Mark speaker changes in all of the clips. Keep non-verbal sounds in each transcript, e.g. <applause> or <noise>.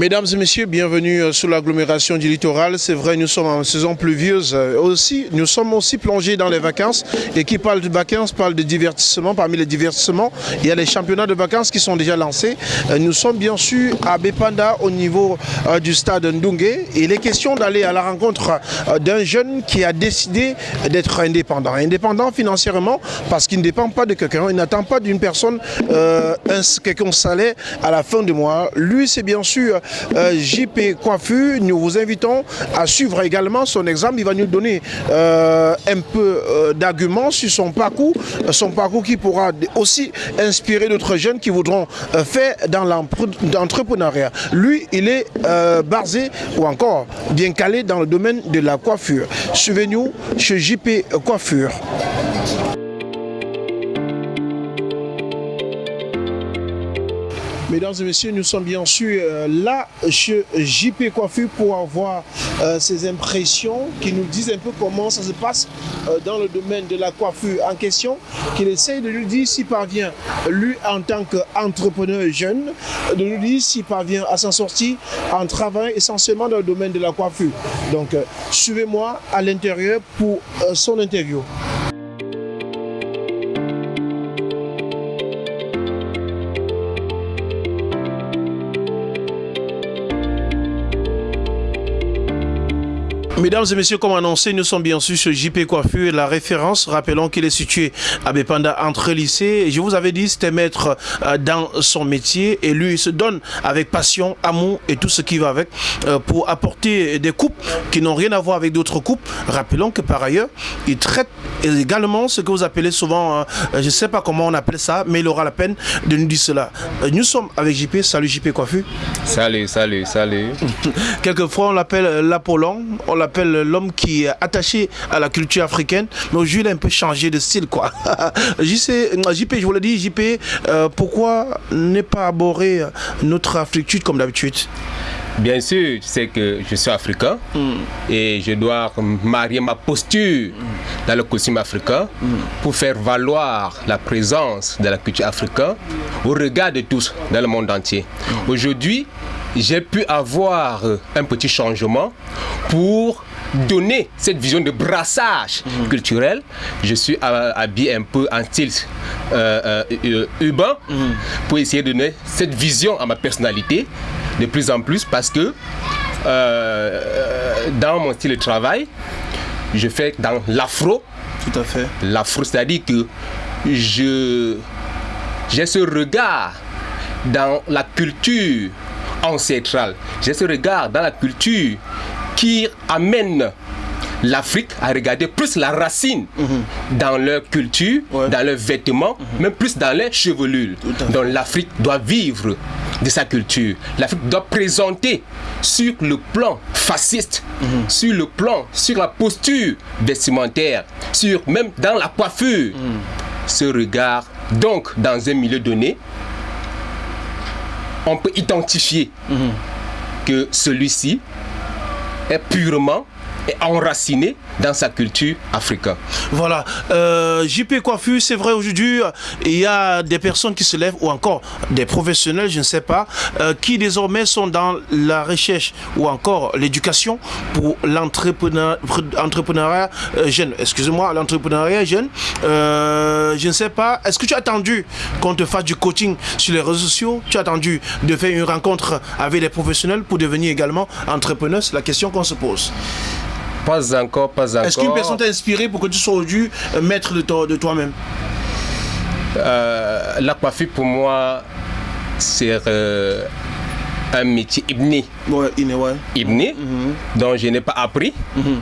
Speaker 1: Mesdames et messieurs, bienvenue euh, sur l'agglomération du littoral. C'est vrai, nous sommes en saison pluvieuse euh, aussi. Nous sommes aussi plongés dans les vacances. Et qui parle de vacances parle de divertissement. Parmi les divertissements, il y a les championnats de vacances qui sont déjà lancés. Euh, nous sommes bien sûr à Bepanda au niveau du stade Ndungue. Il est question d'aller à la rencontre d'un jeune qui a décidé d'être indépendant. Indépendant financièrement parce qu'il ne dépend pas de quelqu'un. Il n'attend pas d'une personne euh, quelqu'un salaire à la fin du mois. Lui, c'est bien sûr euh, JP Coiffu. Nous vous invitons à suivre également son exemple. Il va nous donner euh, un peu euh, d'arguments sur son parcours, son parcours qui pourra aussi inspirer d'autres jeunes qui voudront faire dans l'entrepreneuriat. Lui, il est basé ou encore bien calé dans le domaine de la coiffure. Suivez-nous chez JP Coiffure. Mesdames et messieurs, nous sommes bien sûr euh, là chez JP Coiffure pour avoir euh, ces impressions qui nous disent un peu comment ça se passe euh, dans le domaine de la coiffure en question, qu'il essaye de nous dire s'il parvient, lui en tant qu'entrepreneur jeune, de nous dire s'il parvient à s'en sortir en travaillant essentiellement dans le domaine de la coiffure. Donc, suivez-moi à l'intérieur pour son interview. Mesdames et messieurs, comme annoncé, nous sommes bien sûr sur JP Coiffure, la référence. Rappelons qu'il est situé à Bepanda entre lycées. Je vous avais dit, c'était maître euh, dans son métier et lui, il se donne avec passion, amour et tout ce qui va avec euh, pour apporter des coupes qui n'ont rien à voir avec d'autres coupes. Rappelons que par ailleurs, il traite également ce que vous appelez souvent, euh, je ne sais pas comment on appelle ça, mais il aura la peine de nous dire cela. Nous sommes avec JP. Salut JP Coiffure.
Speaker 2: Salut, salut, salut. <laughs>
Speaker 1: Quelquefois, on l'appelle l'Apollon, on l'appelle l'homme qui est attaché à la culture africaine, mais aujourd'hui il a un peu changé de style quoi. <laughs> JP, je vous l'ai dit, JP, euh, pourquoi ne pas aborder notre africaine comme d'habitude?
Speaker 2: Bien sûr, tu sais que je suis africain hmm. et je dois marier ma posture dans le costume africain hmm. pour faire valoir la présence de la culture africaine au regard de tous dans le monde entier. Hmm. Aujourd'hui, j'ai pu avoir un petit changement pour donner cette vision de brassage mhm. culturel. Je suis habillé un peu en style euh, euh, urbain mhm. pour essayer de donner cette vision à ma personnalité de plus en plus parce que euh, dans mon style de travail, je fais dans l'afro.
Speaker 1: Tout à fait.
Speaker 2: L'afro, c'est-à-dire que je j'ai ce regard dans la culture ancestrale. J'ai ce regard dans la culture qui amène l'Afrique à regarder plus la racine mhm. dans leur culture, dans leurs vêtements, mhm. même plus dans leurs chevelures. Donc l'Afrique doit vivre de sa culture. L'Afrique doit présenter sur le plan fasciste, mhm. sur le plan, sur la posture vestimentaire, sur même dans la coiffure, ce regard. Donc dans un milieu donné, on peut identifier que celui-ci est purement enraciné dans sa culture africaine.
Speaker 1: Voilà. Euh, JP Coiffure, c'est vrai aujourd'hui, il y a des personnes qui se lèvent, ou encore des professionnels, je ne sais pas, euh, qui désormais sont dans la recherche ou encore l'éducation pour l'entrepreneuriat euh, jeune. Excusez-moi, l'entrepreneuriat jeune. Je ne sais pas, est-ce que tu as attendu qu'on te fasse du coaching sur les réseaux sociaux? Tu as attendu de faire une rencontre avec des professionnels pour devenir également entrepreneur C'est la question qu'on se pose.
Speaker 2: Pas encore, pas encore.
Speaker 1: Est-ce qu'une personne t'a inspiré pour que tu sois aujourd'hui maître de, toi, de toi-même?
Speaker 2: Euh, La coiffure pour moi, c'est euh, un métier ibné.
Speaker 1: Ouais.
Speaker 2: Ibné, mhm. dont je n'ai pas appris. Mhm.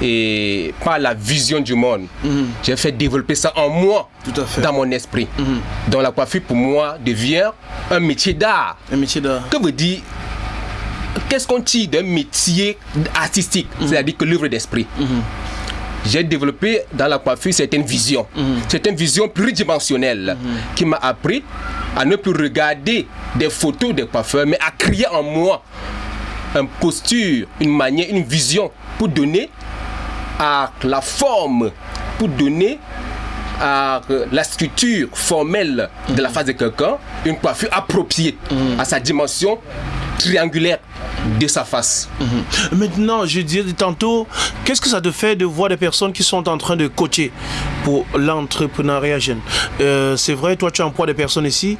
Speaker 2: Et par la vision du monde. Mhm. J'ai fait développer ça en moi,
Speaker 1: Tout à fait.
Speaker 2: dans mon esprit. Donc la coiffure pour moi devient un métier d'art.
Speaker 1: Un métier d'art.
Speaker 2: Que veut dire qu'est-ce qu'on tire d'un métier artistique, mhm. c'est-à-dire que l'œuvre d'esprit mhm. j'ai développé dans la coiffure certaines visions. Mhm. Certaines visions pluridimensionnelles qui m'a appris à ne plus regarder des photos des coiffeurs, mais à créer en moi une posture, une manière, une vision pour donner à la forme, pour donner à la structure formelle de la face de quelqu'un une coiffure appropriée à sa dimension triangulaire de sa face.
Speaker 1: Mhm. Maintenant, je disais tantôt, qu'est-ce que ça te fait de voir des personnes qui sont en train de coacher pour l'entrepreneuriat jeune? Euh, C'est vrai, toi tu emploies des personnes ici.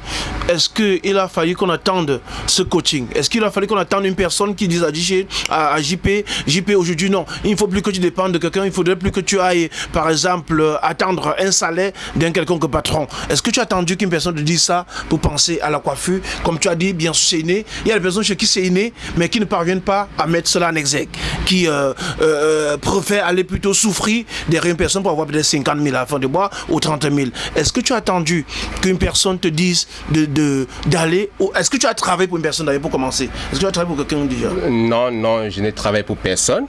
Speaker 1: Est-ce qu'il a fallu qu'on attende ce coaching? Est-ce qu'il a fallu qu'on attende une personne qui dise à, JP, JP aujourd'hui non, il ne faut plus que tu dépendes de quelqu'un, il faudrait plus que tu ailles, par exemple, attendre un salaire d'un quelconque patron. Est-ce que tu as attendu qu'une personne te dise ça pour penser à la coiffure? Comme tu as dit, bien sûr c'est inné. Il y a des personnes chez qui c'est inné, mais qui ne parviennent pas à mettre cela en exergue, qui euh, euh, préfèrent aller plutôt souffrir derrière une personne pour avoir peut-être 50 000 à la fin de mois ou 30 000. Est-ce que tu as attendu qu'une personne te dise d'aller de, ou est-ce que tu as travaillé pour une personne d'ailleurs pour commencer? Est-ce que tu as travaillé pour quelqu'un déjà?
Speaker 2: Non, non, je n'ai travaillé pour personne.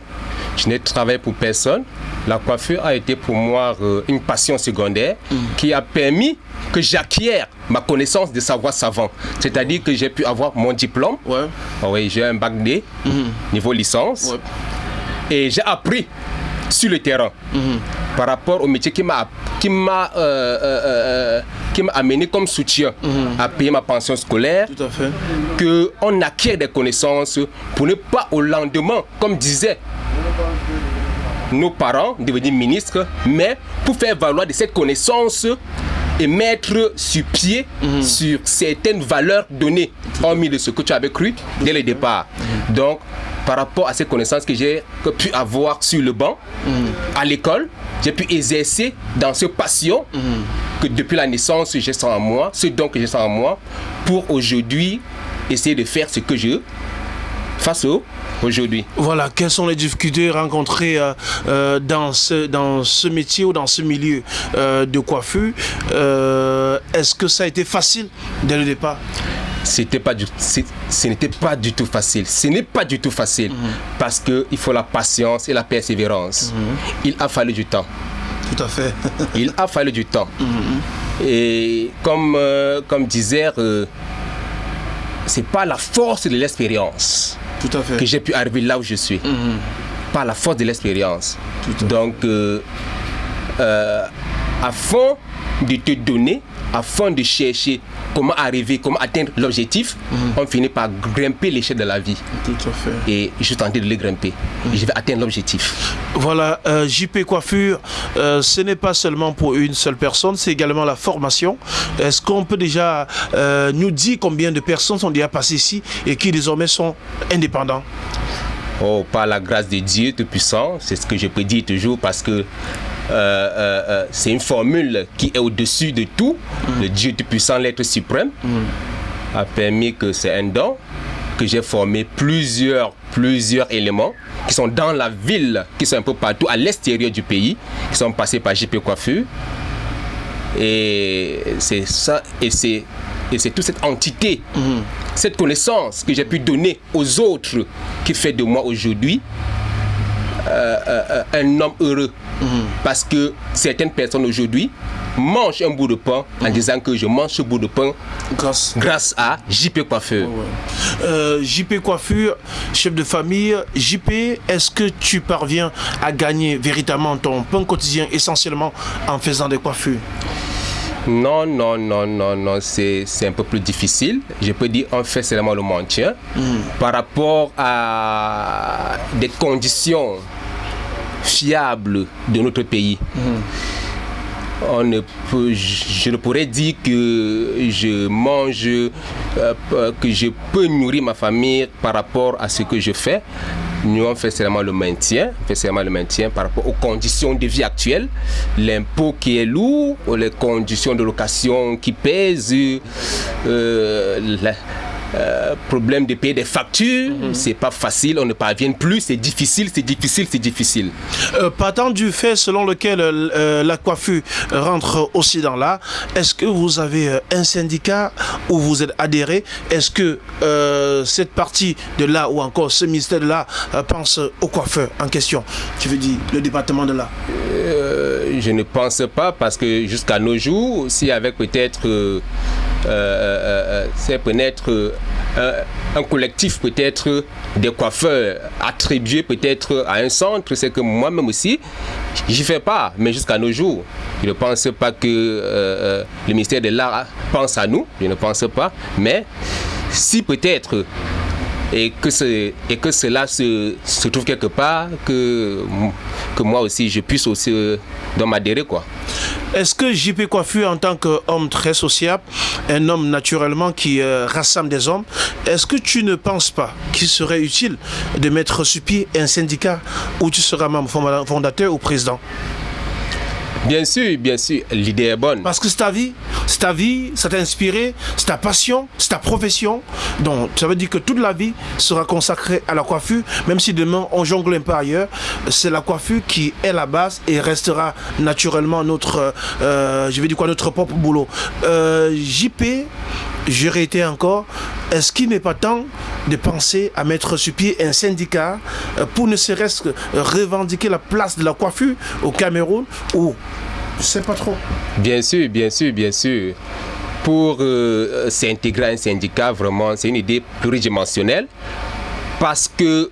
Speaker 2: Je n'ai travaillé pour personne. La coiffure a été pour moi euh, une passion secondaire mm. qui a permis que j'acquière ma connaissance de savoir savant. C'est-à-dire que j'ai pu avoir mon diplôme. Ouais. Ah oui, j'ai un bac D, mhm. niveau licence. Et j'ai appris sur le terrain mhm. par rapport au métier qui m'a qui m'a euh, euh, euh, qui m'a amené comme soutien mhm. à payer ma pension scolaire Tout à fait. que on acquiert des connaissances pour ne pas au lendemain comme disait nos parents devenir ministres mais pour faire valoir de cette connaissance et mettre sur pied mhm. sur certaines valeurs données, hormis de ce que tu avais cru dès le départ. Mhm. Donc, par rapport à ces connaissances que j'ai pu avoir sur le banc, mhm. à l'école, j'ai pu exercer dans ce passion que depuis la naissance j'ai ça en moi, ce don que j'ai ça en moi, pour aujourd'hui essayer de faire ce que je face au aujourd'hui.
Speaker 1: Voilà, quelles sont les difficultés rencontrées euh, euh, dans, ce, dans ce métier ou dans ce milieu euh, de coiffure Est-ce que ça a été facile dès le départ?
Speaker 2: C'était pas du ce n'était pas du tout facile ce n'est pas du tout facile mhm. parce que il faut la patience et la persévérance mhm. il a fallu du temps
Speaker 1: tout à fait <laughs>
Speaker 2: il a fallu du temps mhm. et comme comme disait c'est pas la force de l'expérience que j'ai pu arriver là où je suis. Mhm. Par la force de l'expérience. Donc, euh, euh, afin de te donner, afin de chercher comment arriver, comment atteindre l'objectif, mhm. on finit par grimper l'échelle de la vie. Tout à fait. Et je suis tenté de le grimper. Mhm. Je vais atteindre l'objectif.
Speaker 1: Voilà, euh, JP Coiffure, euh, ce n'est pas seulement pour une seule personne, c'est également la formation. Est-ce qu'on peut déjà euh, nous dire combien de personnes sont déjà passées ici et qui désormais sont indépendants?
Speaker 2: Oh, par la grâce de Dieu Tout-Puissant, c'est ce que je peux dire toujours parce que euh, euh, euh, c'est une formule qui est au-dessus de tout. Le Dieu Tout-Puissant, l'être suprême, a permis que c'est un don que j'ai formé plusieurs, plusieurs éléments qui sont dans la ville, qui sont un peu partout à l'extérieur du pays, qui sont passés par JP Coiffure. Et c'est ça, et c'est et c'est toute cette entité, cette connaissance que j'ai pu donner aux autres qui fait de moi aujourd'hui un homme heureux. Parce que certaines personnes aujourd'hui mangent un bout de pain en mhm. disant que je mange ce bout de pain grâce, grâce à JP Coiffure.
Speaker 1: Euh, JP Coiffure, chef de famille, JP, est-ce que tu parviens à gagner véritablement ton pain quotidien essentiellement en faisant des coiffures?
Speaker 2: Non, non, non, non, non, c'est un peu plus difficile. Je peux dire, on fait seulement le maintien. Mhm. Par rapport à des conditions fiable de notre pays. On ne peut, je ne pourrais dire que je mange, euh, que je peux nourrir ma famille par rapport à ce que je fais. Nous, on fait seulement le maintien, on fait seulement le maintien par rapport aux conditions de vie actuelles, l'impôt qui est lourd, les conditions de location qui pèsent, euh, euh, problème de payer des factures, mhm. c'est pas facile, on ne parvient plus, c'est difficile, c'est difficile, c'est difficile.
Speaker 1: Euh, partant du fait selon lequel euh, la coiffure rentre aussi dans là, est-ce que vous avez un syndicat où vous êtes adhéré? Est-ce que cette partie de là ou encore ce ministère de là pense au coiffeur en question? Tu veux dire le département de là
Speaker 2: Je ne pense pas parce que jusqu'à nos jours, si avec peut-être euh, euh, euh, c'est peut-être un collectif peut-être des coiffeurs attribués peut-être à un centre, c'est que moi-même aussi, j'y fais pas, mais jusqu'à nos jours, je ne pense pas que le ministère de l'Art pense à nous, je ne pense pas, mais si peut-être et que, ce, et que cela se, se trouve quelque part, que, que moi aussi je puisse aussi euh, m'adhérer.
Speaker 1: Est-ce que JP Coiffure, en tant qu'homme très sociable, un homme naturellement qui euh, rassemble des hommes, est-ce que tu ne penses pas qu'il serait utile de mettre sur pied un syndicat où tu seras membre fondateur ou président?
Speaker 2: Bien sûr, bien sûr, l'idée est bonne.
Speaker 1: Parce que c'est ta vie, c'est ta vie, ça t'a inspiré, c'est ta passion, c'est ta profession. Donc ça veut dire que toute la vie sera consacrée à la coiffure, même si demain on jongle un peu ailleurs, c'est la coiffure qui est la base et restera naturellement notre, euh, je vais dire quoi, notre propre boulot. Euh, JP, je réitère encore, est-ce qu'il n'est pas temps de penser à mettre sur pied un syndicat euh, pour ne serait-ce que revendiquer la place de la coiffure au Cameroun ou je sais pas trop.
Speaker 2: Bien sûr, bien sûr, bien sûr. Pour euh, s'intégrer à un syndicat, vraiment, c'est une idée pluridimensionnelle parce que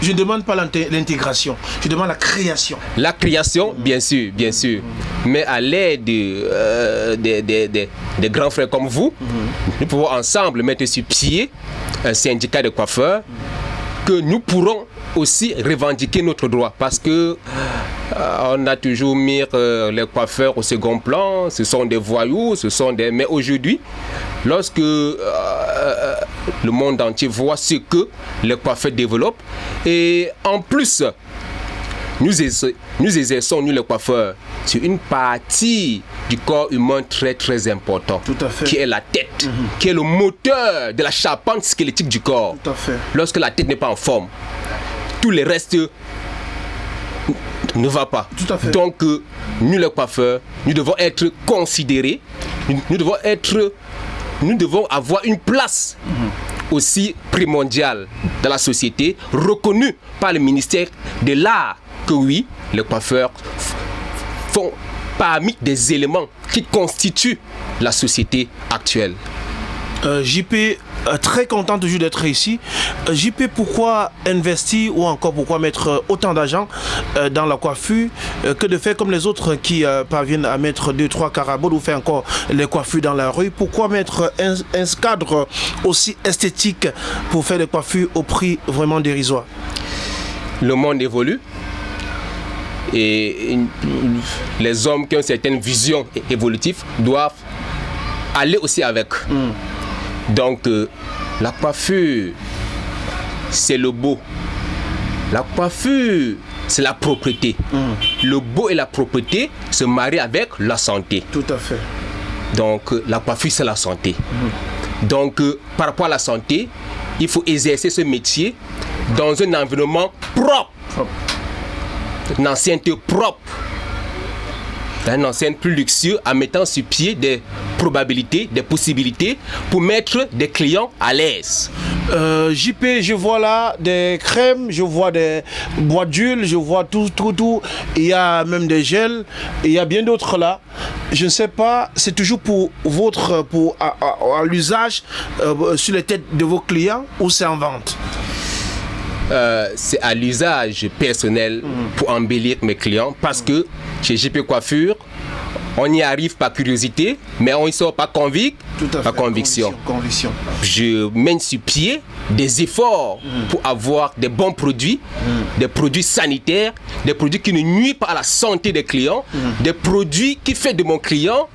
Speaker 1: je ne demande pas l'intégration, je demande la création.
Speaker 2: La création, bien sûr, bien sûr. Mais à l'aide euh, des, grands frères comme vous, nous pouvons ensemble mettre sur pied un syndicat de coiffeurs que nous pourrons aussi revendiquer notre droit parce que euh, on a toujours mis euh, les coiffeurs au second plan, ce sont des voyous, ce sont des... Mais aujourd'hui, lorsque euh, le monde entier voit ce que les coiffeurs développent, et en plus, nous, nous exerçons, nous les coiffeurs, sur une partie du corps humain très très important, qui est la tête, mhm. qui est le moteur de la charpente squelettique du corps. Lorsque la tête n'est pas en forme, tout le reste ne va pas. Donc, euh, nous les coiffeurs, nous devons être considérés, nous, devons être, nous devons avoir une place aussi primordiale dans la société, reconnue par le ministère de l'Art, que oui, les coiffeurs font parmi des éléments qui constituent la société actuelle.
Speaker 1: Euh, JP, euh, très content toujours d'être ici. Euh, JP, pourquoi investir ou encore pourquoi mettre autant d'argent dans la coiffure que de faire comme les autres qui parviennent à mettre 2-3 caraboles ou faire encore les coiffures dans la rue? Pourquoi mettre un, un cadre aussi esthétique pour faire des coiffures au prix vraiment dérisoire?
Speaker 2: Le monde évolue et les hommes qui ont une certaine vision évolutive doivent aller aussi avec. Mm. Donc, euh, la coiffure, c'est le beau. La coiffure, c'est la propriété. Mm. Le beau et la propriété se marient avec la santé.
Speaker 1: Tout à fait.
Speaker 2: Donc, euh, la coiffure, c'est la santé. Mm. Donc, euh, par rapport à la santé, il faut exercer ce métier dans un environnement propre. propre. Une ancienneté propre un enseigne plus luxueux en mettant sur pied des probabilités, des possibilités pour mettre des clients à l'aise.
Speaker 1: Euh, JP, je vois là des crèmes, je vois des boîtes d'huile, je vois tout, tout, tout. Il y a même des gels, il y a bien d'autres là. Je ne sais pas, c'est toujours pour votre, pour à, l'usage euh, sur les têtes de vos clients ou c'est en vente?
Speaker 2: Euh, c'est à l'usage personnel pour embellir mes clients parce que chez JP Coiffure, on y arrive par curiosité, mais on y sort par convict, par conviction.
Speaker 1: conviction.
Speaker 2: Je mène sur pied des efforts mm. pour avoir des bons produits, mm. des produits sanitaires, des produits qui ne nuisent pas à la santé des clients, mm. des produits qui font de mon client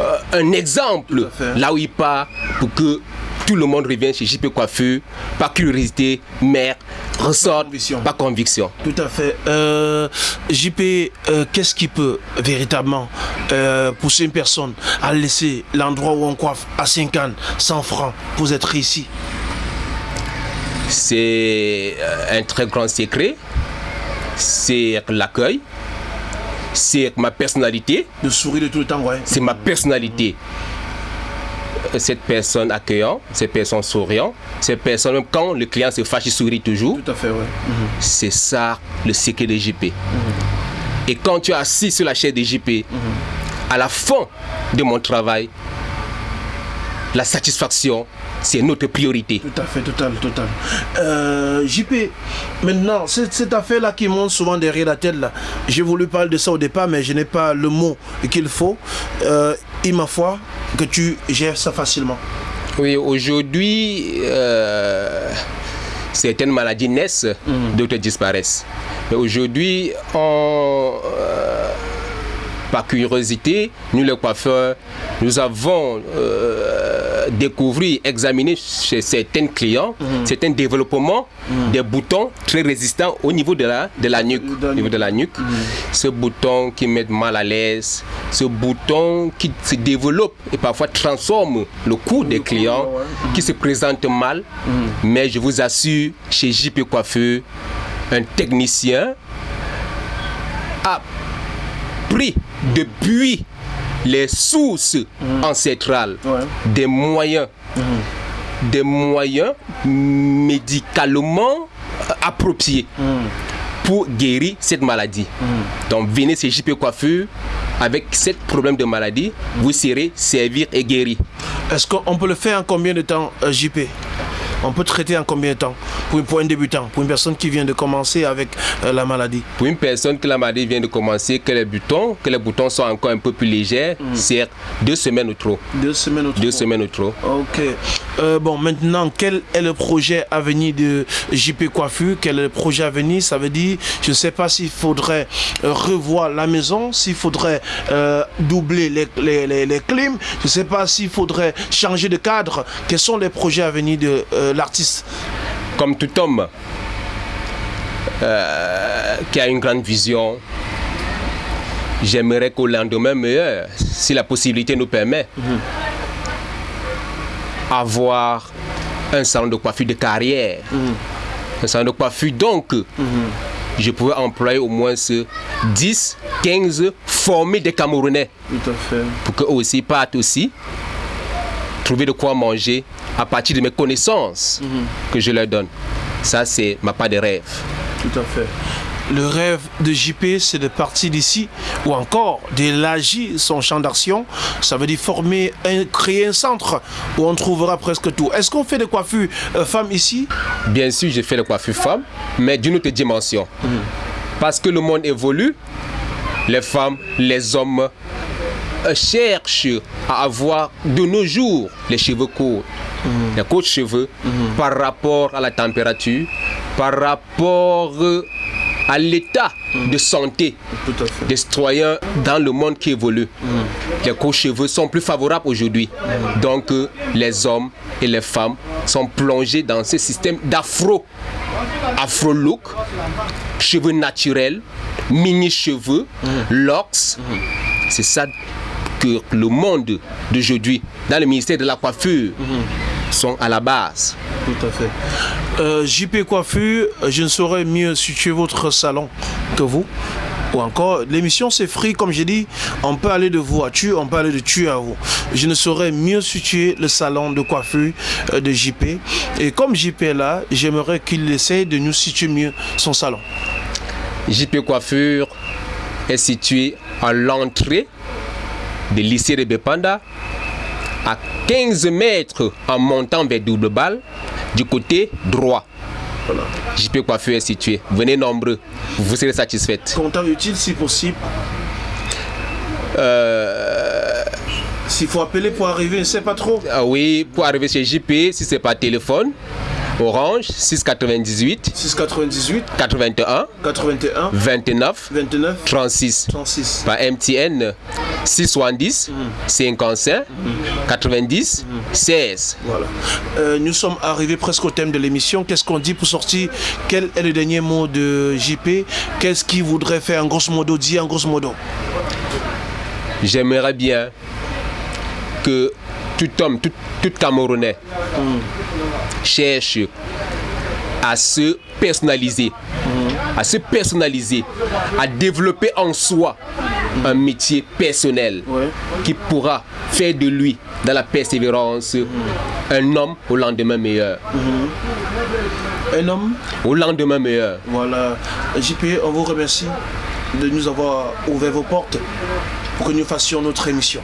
Speaker 2: euh, un exemple là où il part pour que tout le monde revient chez JP Coiffure par curiosité, mais ressort par conviction.
Speaker 1: Tout à fait. Euh, JP, euh, qu'est-ce qui peut véritablement euh, pousser une personne à laisser l'endroit où on coiffe à 5 ans, 100 francs pour être ici
Speaker 2: C'est un très grand secret. C'est l'accueil c'est ma personnalité.
Speaker 1: Le sourire de tout le temps, ouais.
Speaker 2: C'est ma personnalité cette personne accueillant, cette personne souriant, cette personne, même quand le client se fâche, il sourit toujours.
Speaker 1: Tout à fait, ouais. Mhm.
Speaker 2: C'est ça le secret de JP. Mhm. Et quand tu es assis sur la chaise de JP, mhm. à la fin de mon travail, la satisfaction, c'est notre priorité.
Speaker 1: Tout à fait, total, total. Euh, JP, maintenant, cette, affaire-là qui monte souvent derrière la tête, là, j'ai voulu parler de ça au départ, mais je n'ai pas le mot qu'il faut. Euh, il m'a foi que tu gères ça facilement.
Speaker 2: Oui, aujourd'hui, euh, certaines maladies naissent, d'autres disparaissent. Mais aujourd'hui, on, euh, par curiosité, nous les coiffeurs, nous avons euh, découvert, examiné chez certains clients, certains développements des boutons très résistants au niveau de la, de la nuque. Au niveau de la nuque. Ce bouton qui met mal à l'aise, ce bouton qui se développe et parfois transforme le cou des clients
Speaker 1: ouais.
Speaker 2: qui se présentent mal. Mais je vous assure, chez JP Coiffeur, un technicien a pris depuis les sources ancestrales.
Speaker 1: Ouais.
Speaker 2: des moyens, des moyens médicalement euh, appropriés. Pour guérir cette maladie. Donc venez chez JP Coiffure. Avec ce problème de maladie, vous serez servir et guéri.
Speaker 1: Est-ce qu'on peut le faire en combien de temps, euh, JP On peut traiter en combien de temps pour, pour un débutant, pour une personne qui vient de commencer avec euh, la maladie?
Speaker 2: Pour une personne que la maladie vient de commencer, que les boutons, que les boutons sont encore un peu plus légers, c'est deux semaines ou trop.
Speaker 1: Deux semaines ou
Speaker 2: Deux
Speaker 1: trois.
Speaker 2: semaines ou trop.
Speaker 1: Ok. Euh, bon, maintenant, quel est le projet à venir de JP Coiffure? Quel est le projet à venir? Ça veut dire, je ne sais pas s'il faudrait euh, revoir la maison, s'il faudrait euh, doubler les, les, les, les clims, je ne sais pas s'il faudrait changer de cadre. Quels sont les projets à venir de l'artiste.
Speaker 2: Comme tout homme euh, qui a une grande vision, j'aimerais qu'au lendemain meilleur, si la possibilité nous permet, avoir un salon de coiffure de carrière. Un salon de coiffure, donc, je pourrais employer au moins ce 10, 15 formés des Camerounais.
Speaker 1: Tout à fait.
Speaker 2: pour qu'eux aussi partent aussi trouver de quoi manger à partir de mes connaissances que je leur donne. Ça, c'est ma part de rêve.
Speaker 1: Tout à fait. Le rêve de JP, c'est de partir d'ici ou encore d'élargir son champ d'action. Ça veut dire former, un, créer un centre où on trouvera presque tout. Est-ce qu'on fait des coiffures euh, femmes ici?
Speaker 2: Bien sûr, j'ai fait le coiffure femme, mais d'une autre dimension. Parce que le monde évolue, les femmes, les hommes cherchent à avoir de nos jours les cheveux courts, les courts cheveux, par rapport à la température, par rapport euh, à l'état de santé des citoyens dans le monde qui évolue. Les courts cheveux sont plus favorables aujourd'hui. Donc euh, les hommes et les femmes sont plongés dans ce système d'afro, afro-look, cheveux naturels, mini-cheveux, locks. C'est ça que le monde d'aujourd'hui, dans le ministère de la coiffure, sont à la base.
Speaker 1: Tout à fait. Euh, JP Coiffure, je ne saurais mieux situer votre salon que vous. Ou encore, l'émission c'est free, comme j'ai dit, on peut aller de vous à tu, on peut aller de tu à vous. Je ne saurais mieux situer le salon de coiffure euh, de JP. Et comme JP est là, j'aimerais qu'il essaye de nous situer mieux son salon.
Speaker 2: JP Coiffure est situé à l'entrée du lycée de Bepanda, à 15 mètres en montant vers Double Balle, du côté droit.
Speaker 1: Voilà.
Speaker 2: JP Coiffure est situé. Venez nombreux, vous serez satisfaites.
Speaker 1: Comptant utile si possible.
Speaker 2: Euh,
Speaker 1: S'il faut appeler pour arriver, je ne sais pas trop.
Speaker 2: ah oui, pour arriver chez JP, si c'est par téléphone, Orange 698
Speaker 1: 698
Speaker 2: 81
Speaker 1: 81
Speaker 2: 29
Speaker 1: 29
Speaker 2: 36.
Speaker 1: 36.
Speaker 2: par MTN 670 55 90 16.
Speaker 1: Voilà. Euh, nous sommes arrivés presque au thème de l'émission. Qu'est-ce qu'on dit pour sortir? Quel est le dernier mot de JP Qu'est-ce qu'il voudrait faire en grosso modo Dit en grosso modo?
Speaker 2: J'aimerais bien que tout homme, tout, tout Camerounais cherche à se personnaliser, à se personnaliser, à développer en soi un métier personnel
Speaker 1: Ouais.
Speaker 2: qui pourra faire de lui, dans la persévérance, un homme au lendemain meilleur.
Speaker 1: Un homme
Speaker 2: Au lendemain meilleur.
Speaker 1: Voilà. JP, on vous remercie de nous avoir ouvert vos portes pour que nous fassions notre émission.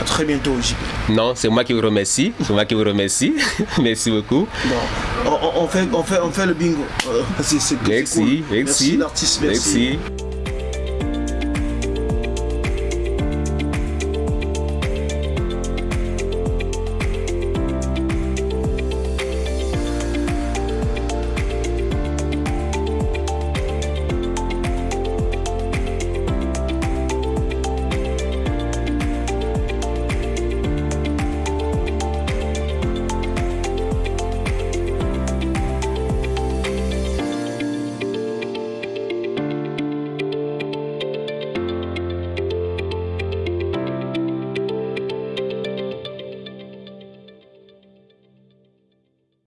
Speaker 1: À très bientôt, JP.
Speaker 2: Non, c'est moi qui vous remercie. C'est moi qui vous remercie. <laughs> Merci beaucoup.
Speaker 1: Bon, on, on- fait, on, fait, on fait le bingo. Euh, c'est- c'est- c'est
Speaker 2: Merci,
Speaker 1: cool.
Speaker 2: merci.
Speaker 1: Merci l'artiste, merci.
Speaker 2: merci.